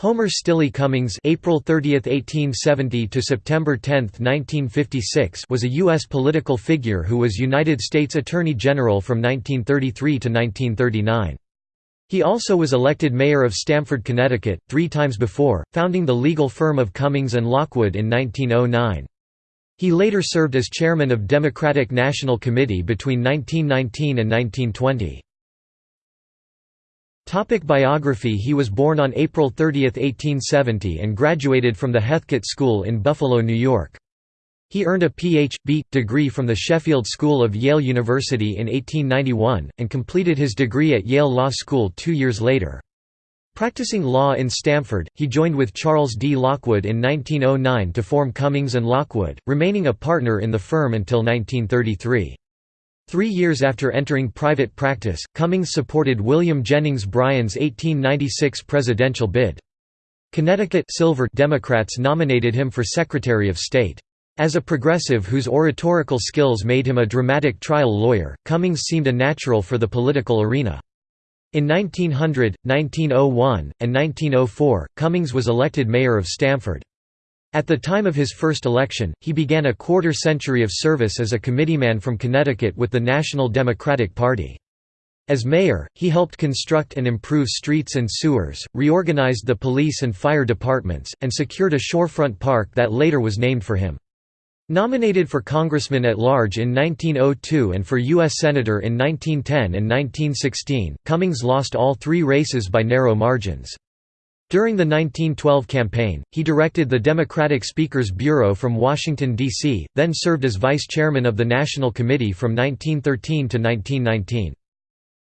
Homer Stille Cummings (April 30, 1870 to September 10, 1956) was a U.S. political figure who was United States Attorney General from 1933 to 1939. He also was elected mayor of Stamford, Connecticut, three times before, founding the legal firm of Cummings Lockwood in 1909. He later served as chairman of Democratic National Committee between 1919 and 1920. Topic biography He was born on April 30, 1870 and graduated from the Heathcote School in Buffalo, New York. He earned a Ph.B. degree from the Sheffield School of Yale University in 1891, and completed his degree at Yale Law School two years later. Practicing law in Stamford, he joined with Charles D. Lockwood in 1909 to form Cummings and Lockwood, remaining a partner in the firm until 1933. Three years after entering private practice, Cummings supported William Jennings Bryan's 1896 presidential bid. Connecticut Silver Democrats nominated him for Secretary of State. As a progressive whose oratorical skills made him a dramatic trial lawyer, Cummings seemed a natural for the political arena. In 1900, 1901, and 1904, Cummings was elected mayor of Stamford. At the time of his first election, he began a quarter-century of service as a committeeman from Connecticut with the National Democratic Party. As mayor, he helped construct and improve streets and sewers, reorganized the police and fire departments, and secured a shorefront park that later was named for him. Nominated for congressman at large in 1902 and for U.S. Senator in 1910 and 1916, Cummings lost all three races by narrow margins. During the 1912 campaign, he directed the Democratic Speakers Bureau from Washington, D.C., then served as vice chairman of the National Committee from 1913 to 1919.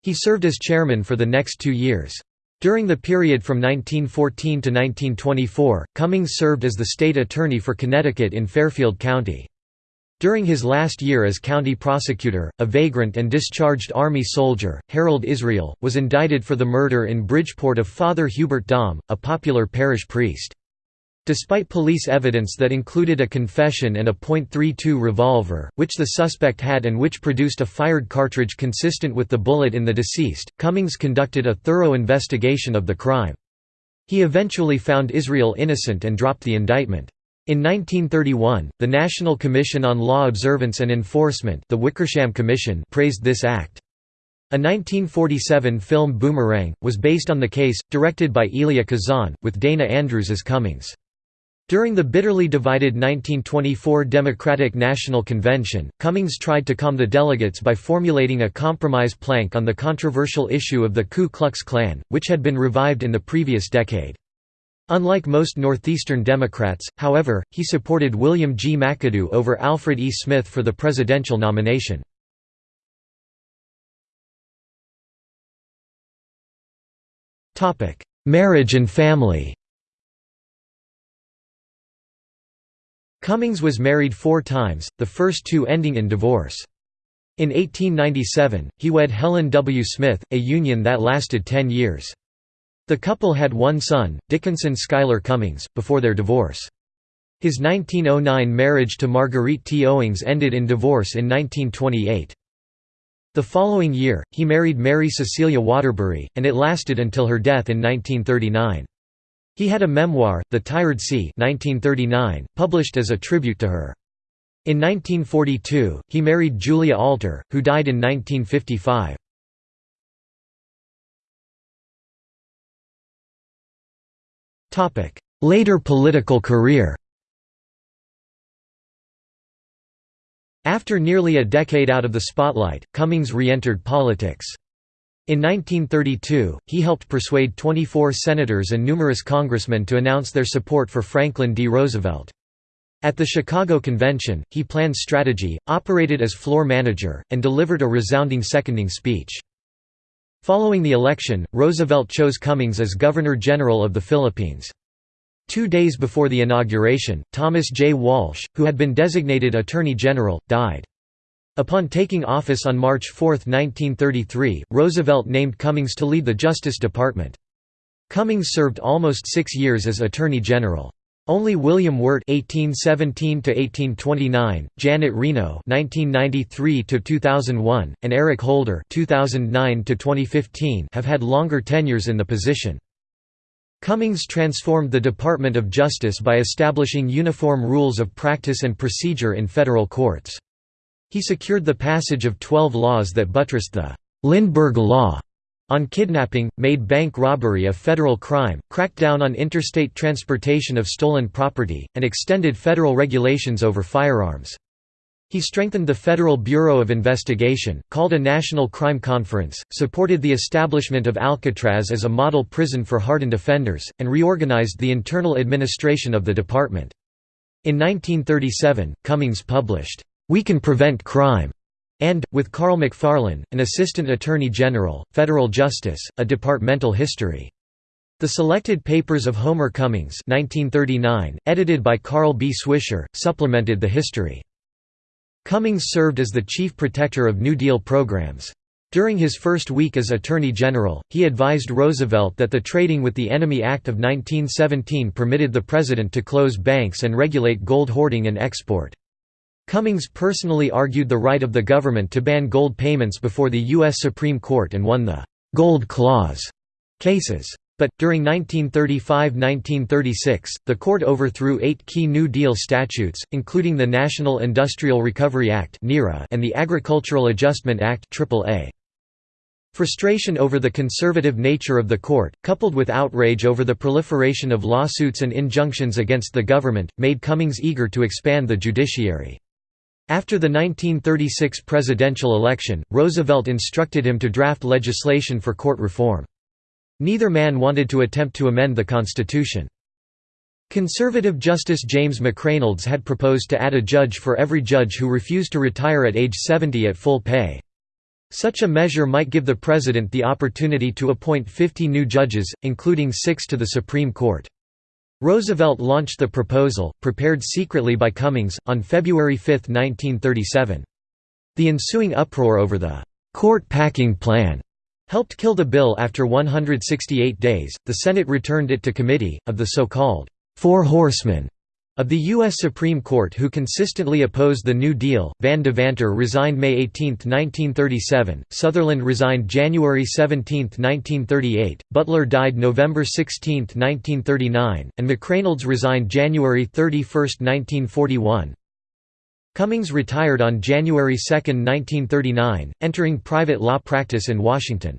He served as chairman for the next two years. During the period from 1914 to 1924, Cummings served as the state attorney for Connecticut in Fairfield County. During his last year as county prosecutor, a vagrant and discharged Army soldier, Harold Israel, was indicted for the murder in Bridgeport of Father Hubert Dahme, a popular parish priest. Despite police evidence that included a confession and a .32 revolver, which the suspect had and which produced a fired cartridge consistent with the bullet in the deceased, Cummings conducted a thorough investigation of the crime. He eventually found Israel innocent and dropped the indictment. In 1931, the National Commission on Law Observance and Enforcement the Wickersham Commission praised this act. A 1947 film Boomerang, was based on the case, directed by Elia Kazan, with Dana Andrews as Cummings. During the bitterly divided 1924 Democratic National Convention, Cummings tried to calm the delegates by formulating a compromise plank on the controversial issue of the Ku Klux Klan, which had been revived in the previous decade. Unlike most Northeastern Democrats, however, he supported William G. McAdoo over Alfred E. Smith for the presidential nomination. Marriage and family Cummings was married four times, the first two ending in divorce. In 1897, he wed Helen W. Smith, a union that lasted ten years. The couple had one son, Dickinson Schuyler Cummings, before their divorce. His 1909 marriage to Marguerite T. Owings ended in divorce in 1928. The following year, he married Mary Cecilia Waterbury, and it lasted until her death in 1939. He had a memoir, The Tired Sea 1939, published as a tribute to her. In 1942, he married Julia Alter, who died in 1955. Later political career After nearly a decade out of the spotlight, Cummings re-entered politics. In 1932, he helped persuade 24 senators and numerous congressmen to announce their support for Franklin D. Roosevelt. At the Chicago Convention, he planned strategy, operated as floor manager, and delivered a resounding seconding speech. Following the election, Roosevelt chose Cummings as Governor-General of the Philippines. Two days before the inauguration, Thomas J. Walsh, who had been designated Attorney General, died. Upon taking office on March 4, 1933, Roosevelt named Cummings to lead the Justice Department. Cummings served almost six years as Attorney General. Only William Wirt (1817–1829), Janet Reno (1993–2001), and Eric Holder (2009–2015) have had longer tenures in the position. Cummings transformed the Department of Justice by establishing uniform rules of practice and procedure in federal courts. He secured the passage of 12 laws that buttressed the Lindbergh Law on kidnapping, made bank robbery a federal crime, cracked down on interstate transportation of stolen property, and extended federal regulations over firearms. He strengthened the Federal Bureau of Investigation, called a National Crime Conference, supported the establishment of Alcatraz as a model prison for hardened offenders, and reorganized the internal administration of the department. In 1937, Cummings published, "'We Can Prevent Crime' and, with Carl McFarland, an Assistant Attorney General, Federal Justice, A Departmental History. The Selected Papers of Homer Cummings 1939, edited by Carl B. Swisher, supplemented the history. Cummings served as the chief protector of New Deal programs. During his first week as Attorney General, he advised Roosevelt that the Trading with the Enemy Act of 1917 permitted the president to close banks and regulate gold hoarding and export. Cummings personally argued the right of the government to ban gold payments before the U.S. Supreme Court and won the «Gold Clause» cases. But, during 1935–1936, the court overthrew eight key New Deal statutes, including the National Industrial Recovery Act and the Agricultural Adjustment Act AAA. Frustration over the conservative nature of the court, coupled with outrage over the proliferation of lawsuits and injunctions against the government, made Cummings eager to expand the judiciary. After the 1936 presidential election, Roosevelt instructed him to draft legislation for court reform. Neither man wanted to attempt to amend the Constitution. Conservative Justice James McReynolds had proposed to add a judge for every judge who refused to retire at age 70 at full pay. Such a measure might give the President the opportunity to appoint 50 new judges, including six to the Supreme Court. Roosevelt launched the proposal, prepared secretly by Cummings, on February 5, 1937. The ensuing uproar over the «court packing plan» helped kill the bill after 168 days. The Senate returned it to committee. Of the so called Four Horsemen of the U.S. Supreme Court who consistently opposed the New Deal, Van Devanter resigned May 18, 1937, Sutherland resigned January 17, 1938, Butler died November 16, 1939, and McReynolds resigned January 31, 1941. Cummings retired on January 2, 1939, entering private law practice in Washington.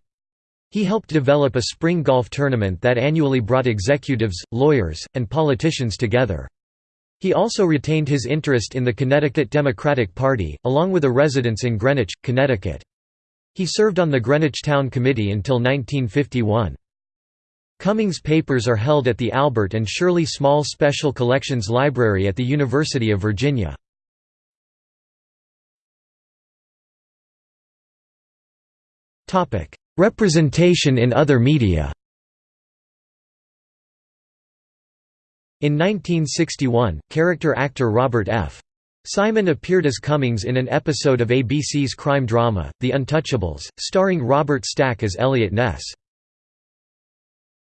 He helped develop a spring golf tournament that annually brought executives, lawyers, and politicians together. He also retained his interest in the Connecticut Democratic Party, along with a residence in Greenwich, Connecticut. He served on the Greenwich Town Committee until 1951. Cummings' papers are held at the Albert and Shirley Small Special Collections Library at the University of Virginia. Representation in other media In 1961, character actor Robert F. Simon appeared as Cummings in an episode of ABC's crime drama, The Untouchables, starring Robert Stack as Eliot Ness.